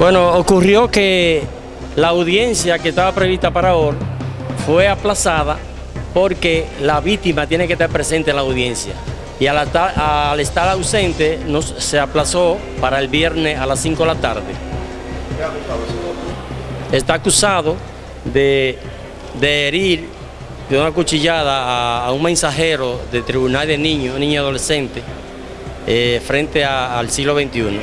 Bueno, Ocurrió que la audiencia que estaba prevista para hoy fue aplazada porque la víctima tiene que estar presente en la audiencia. Y al estar, al estar ausente nos, se aplazó para el viernes a las 5 de la tarde. Está acusado de, de herir de una cuchillada a, a un mensajero del Tribunal de Niños, niño adolescente, eh, frente a- al siglo XXI.